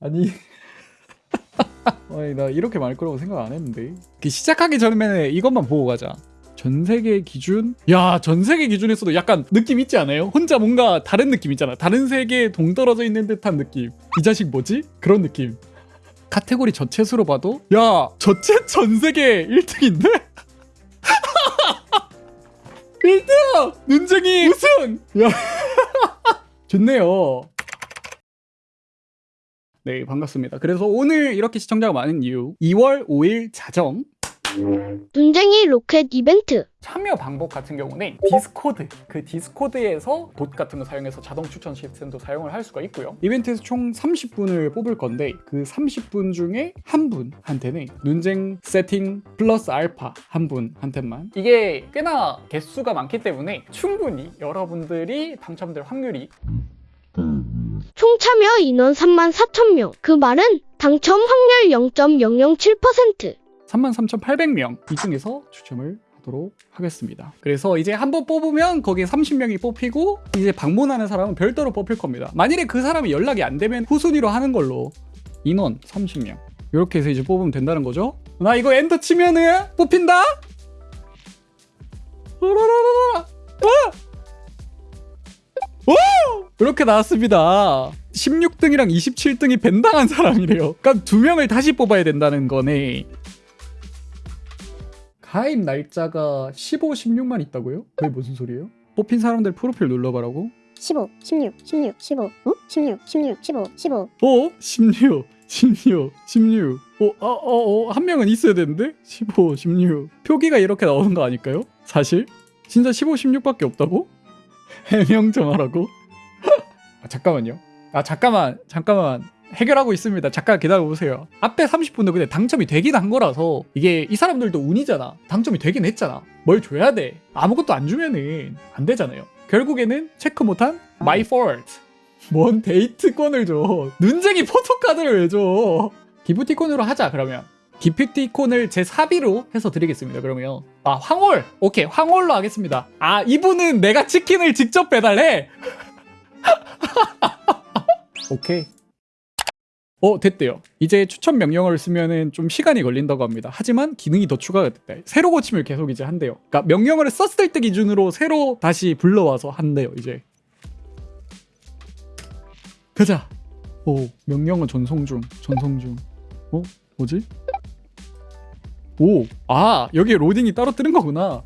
아니 아니 나 이렇게 말 거라고 생각 안 했는데 그 시작하기 전에 이것만 보고 가자 전 세계 기준 야 전 세계 기준에서도 약간 느낌 있지 않아요? 혼자 뭔가 다른 느낌 있잖아 다른 세계에 동떨어져 있는 듯한 느낌 이 자식 뭐지? 그런 느낌 카테고리 저챗으로 봐도 야 저챗 전 세계 1등인데? 1등! 눈쟁이 우승! 야 좋네요 네 반갑습니다. 그래서 오늘 이렇게 시청자가 많은 이유 2월 5일 자정. 눈쟁이 로켓 이벤트. 참여 방법 같은 경우는 Discord 그 Discord에서 bot 같은 거 사용해서 자동 추천 시스템도 사용을 할 수가 있고요. 이벤트에서 총 30분을 뽑을 건데 그 30분 중에 한 분한테는 눈쟁 세팅 플러스 알파 한 분한테만. 이게 꽤나 개수가 많기 때문에 충분히 여러분들이 당첨될 확률이 총 참여 인원 3만 4천 명. 그 말은 당첨 확률 0.007%. 33,800명 이 중에서 추첨을 하도록 하겠습니다. 그래서 이제 한 번 뽑으면 거기에 30명이 뽑히고 이제 방문하는 사람은 별도로 뽑힐 겁니다. 만일에 그 사람이 연락이 안 되면 후순위로 하는 걸로 인원 30명 이렇게 해서 이제 뽑으면 된다는 거죠. 나 이거 엔터 치면은 뽑힌다. 라라라라라. 와! 오! 이렇게 나왔습니다. 16등이랑 27등이 벤당한 사람이래요. 그러니까 두 명을 다시 뽑아야 된다는 거네. 가입 날짜가 15, 16만 있다고요? 그게 무슨 소리예요? 뽑힌 사람들 프로필 눌러봐라고? 15, 16, 16, 15, 어? 16, 16, 15, 15. 어? 16, 16, 16. 어, 어, 어, 어, 한 명은 있어야 되는데? 15, 16. 표기가 이렇게 나오는 거 아닐까요? 사실? 진짜 15, 16밖에 없다고? 해명 정하라고? 아, 잠깐만요. 아, 잠깐만, 잠깐만. 해결하고 있습니다. 잠깐 기다려보세요. 앞에 30분도 근데 당첨이 되긴 한 거라서 이게 이 사람들도 운이잖아. 당첨이 되긴 했잖아. 뭘 줘야 돼? 아무것도 안 주면은 안 되잖아요. 결국에는 체크 못한 my fault. 뭔 데이트권을 줘. 눈쟁이 포토카드를 왜 줘? 기프티콘으로 하자 그러면. 기프티콘을 제 사비로 해서 드리겠습니다. 그러면 아 황홀 오케이 황홀로 하겠습니다. 아 이분은 내가 치킨을 직접 배달해. 오케이. 어 됐대요. 이제 추천 명령어를 쓰면은 좀 시간이 걸린다고 합니다. 하지만 기능이 더 추가가 됐다. 새로 고침을 계속 이제 한대요. 그러니까 명령어를 썼을 때 기준으로 새로 다시 불러와서 한대요. 이제 가자. 오 명령어 전송 중. 전송 중. 어 뭐지? 오, 아, 여기에 로딩이 따로 뜨는 거구나.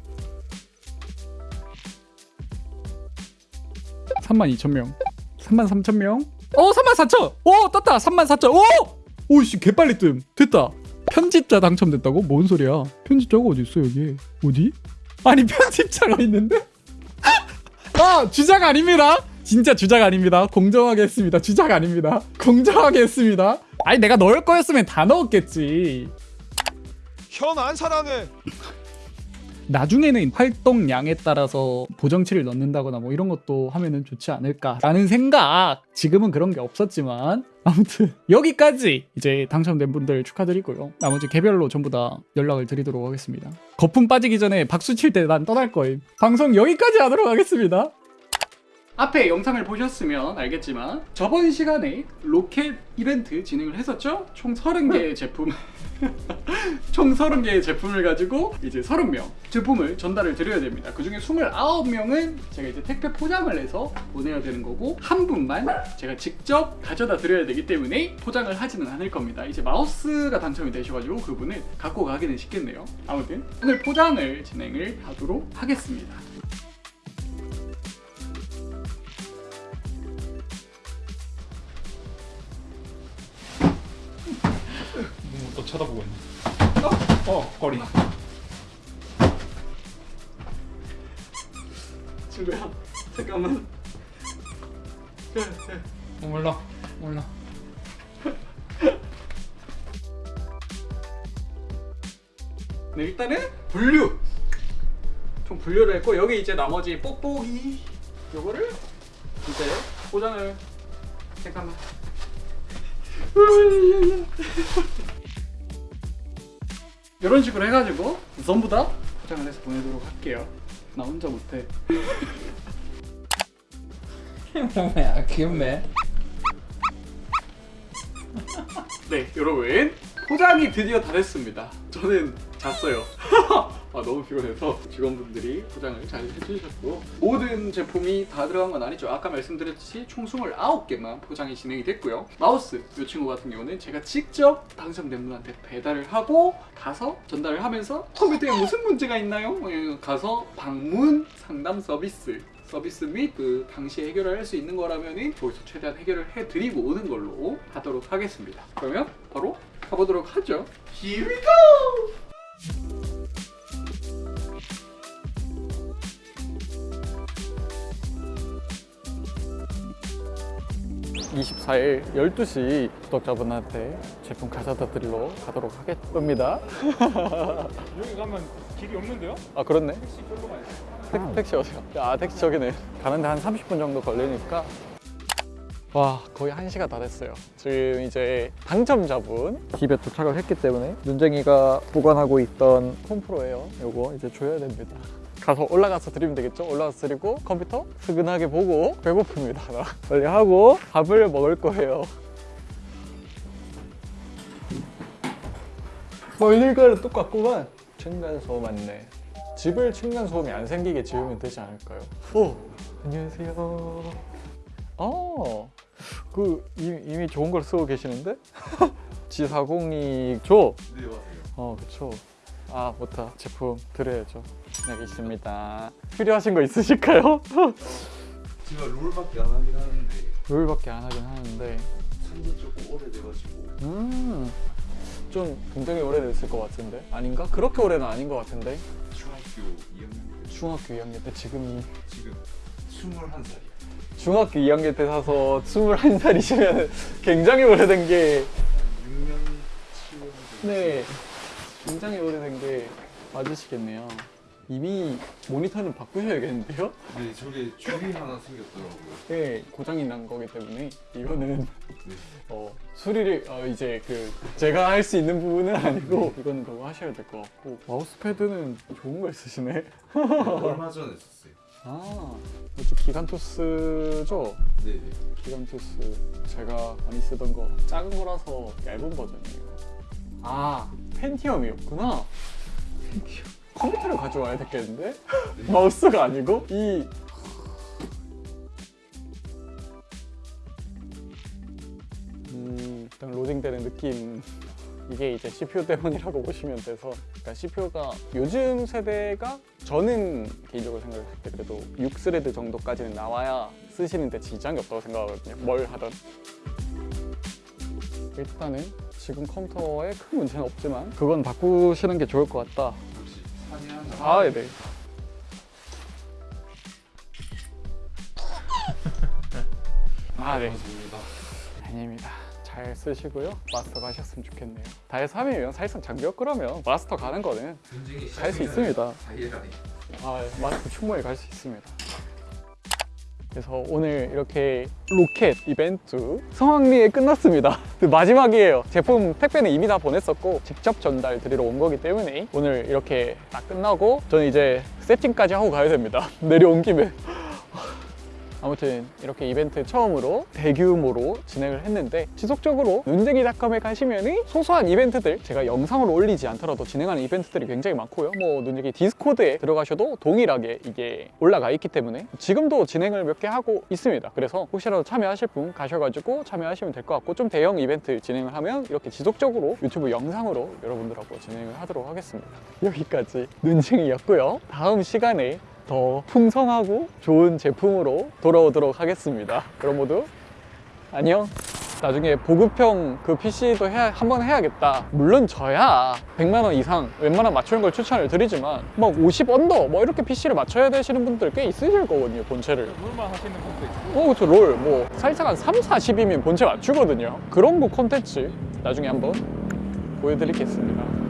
32,000명. 33,000명. 어, 34,000! 오, 떴다! 34,000! 오! 오씨, 개빨리 뜸. 됐다. 편집자 당첨됐다고? 뭔 소리야? 편집자가 어디 있어, 여기? 어디? 아니, 편집자가 있는데? 아, 주작 아닙니다. 진짜 주작 아닙니다. 공정하게 했습니다. 주작 아닙니다. 공정하게 했습니다. 아니, 내가 넣을 거였으면 다 넣었겠지. 현안 사랑해. 나중에는 활동량에 따라서 보정치를 넣는다거나 뭐 이런 것도 하면은 좋지 않을까라는 생각. 지금은 그런 게 없었지만 아무튼 여기까지 이제 당첨된 분들 축하드리고요. 나머지 개별로 전부 다 연락을 드리도록 하겠습니다. 거품 빠지기 전에 박수 칠 때 난 떠날 거임. 방송 여기까지 하도록 하겠습니다 앞에 영상을 보셨으면 알겠지만 저번 시간에 로켓 이벤트 진행을 했었죠 총 30개의 제품 총 30개의 제품을 가지고 이제 30명 제품을 전달을 드려야 됩니다. 그 중에 29명은 제가 이제 택배 포장을 해서 보내야 되는 거고 한 분만 제가 직접 가져다 드려야 되기 때문에 포장을 하지는 않을 겁니다. 이제 마우스가 당첨이 되셔가지고 그분을 갖고 가기는 쉽겠네요. 아무튼 오늘 포장을 진행을 하도록 하겠습니다. 쳐다보고 있네. 어, 거리. 친구야, 잠깐만. 어, 몰라. 몰라. 네, 일단은 분류. 총 분류를 했고 여기 이제 나머지 뽁뽁이 요거를 이제 포장을 잠깐만. 이런 식으로 해가지고 전부 다 포장을 해서 보내도록 할게요. 나 혼자 못해. 뭐야 귀엽네 네 여러분 포장이 드디어 다 됐습니다 저는 잤어요. 아 너무 피곤해서 직원분들이 포장을 잘 해주셨고 모든 제품이 다 들어간 건 아니죠. 아까 말씀드렸듯이 총 29개만 포장이 진행이 됐고요. 마우스 이 친구 같은 경우는 제가 직접 당첨된 분한테 배달을 하고 가서 전달을 하면서 컴퓨터에 무슨 문제가 있나요? 예, 가서 방문 상담 서비스 서비스 및 그 당시에 해결을 할 수 있는 거라면 거기서 최대한 해결을 해드리고 오는 걸로 하도록 하겠습니다. 그러면 바로 가보도록 하죠. Here we go! 24일 12시 구독자분한테 제품 가져다 드리러 가도록 하겠습니다. 여기 가면 길이 없는데요? 아 그렇네. 택시 별로 많이 택, 택시 어디야? 아 택시 저기네. 가는데 한 30분 정도 걸리니까 와 거의 1시가 다 됐어요. 지금 이제 당첨자분 집에 도착을 했기 때문에 눈쟁이가 보관하고 있던 홈프로예요. 요거 이제 줘야 됩니다. 가서 올라가서 드리면 되겠죠? 올라가서 드리고 컴퓨터 스근하게 보고 배고픕니다. 나. 빨리 하고 밥을 먹을 거예요. 뭐 일과는 똑같구만. 층간소음 맞네. 집을 층간소음이 안 생기게 지으면 되지 않을까요? 오 안녕하세요. 어, 그 이미, 이미 좋은 걸 쓰고 계시는데? G402죠? 네 맞아요 어, 그쵸. 아, 못다. 제품 드려야죠. 여기 있습니다. 필요하신 거 있으실까요? 제가 롤밖에 안 하긴 하는데 롤밖에 안 하긴 하는데, 산지 조금 오래돼가지고 음, 좀 굉장히 오래됐을 것 같은데? 아닌가? 그렇게 오래는 아닌 것 같은데? 중학교 2학년 때 중학교 2학년 때 지금이 지금 21살이야 중학교 2학년 때 사서 21살이시면 굉장히 오래된 게 6년 7년 네, 굉장히 오래된 게 맞으시겠네요. 이미 모니터는 바꾸셔야겠는데요? 네 저게 줄이 하나 생겼더라고요 네, 고장이 난 거기 때문에 이거는 네. 어, 수리를 어, 이제 그 제가 할 수 있는 부분은 아니고 이거는 그거 하셔야 될 것 같고 마우스 패드는 좋은 걸 쓰시네. 얼마 전에 썼어요 아, 기간토스죠? 네네 기간토스 제가 많이 쓰던 거 작은 거라서 얇은 버전이에요. 아 펜티엄이었구나. 펜티엄. 컴퓨터를 가져와야 됐겠는데? 마우스가 아니고 이 음, 일단 로딩되는 느낌 이게 이제 CPU 때문이라고 보시면 돼서 그러니까 CPU가 요즘 세대가 저는 개인적으로 생각했을 때 그래도 6스레드 정도까지는 나와야 쓰시는데 지장이 없다고 생각하거든요 뭘 하든 일단은 지금 컴퓨터에 큰 문제는 없지만 그건 바꾸시는 게 좋을 것 같다 아, 네. 아, 네. 아닙니다. 잘 쓰시고요. 마스터 가셨으면 좋겠네요. 다해 3이면 사실상 장비업 그러면 마스터 가는 거는 굉장히 갈수 있습니다. 아, 마스터 충분히 갈 수 있습니다. 그래서 오늘 이렇게 로켓 이벤트 성황리에 끝났습니다. 그 마지막이에요. 제품 택배는 이미 다 보냈었고 직접 전달 드리러 온 거기 때문에 오늘 이렇게 딱 끝나고 저는 이제 세팅까지 하고 가야 됩니다. 내려온 김에. 아무튼 이렇게 이벤트 처음으로 대규모로 진행을 했는데 지속적으로 눈쟁이닷컴에 가시면 소소한 이벤트들 제가 영상으로 올리지 않더라도 진행하는 이벤트들이 굉장히 많고요. 뭐 눈쟁이 디스코드에 들어가셔도 동일하게 이게 올라가 있기 때문에 지금도 진행을 몇 개 하고 있습니다. 그래서 혹시라도 참여하실 분 가셔가지고 참여하시면 될 것 같고 좀 대형 이벤트 진행을 하면 이렇게 지속적으로 유튜브 영상으로 여러분들하고 진행을 하도록 하겠습니다. 여기까지 눈쟁이였고요. 다음 시간에 더 풍성하고 좋은 제품으로 돌아오도록 하겠습니다. 그럼 모두 안녕. 나중에 보급형 그 PC도 해야, 한번 해야겠다. 물론 저야 100만 원 이상 웬만한 맞추는 걸 추천을 드리지만 막 50 언더 뭐 이렇게 PC를 맞춰야 되시는 분들 꽤 있으실 거거든요, 본체를. 롤만 하시는 분도 있고 어, 그쵸, 롤. 뭐, 살짝 한 3, 40이면 본체 맞추거든요. 그런 거 콘텐츠 나중에 한번 보여드리겠습니다.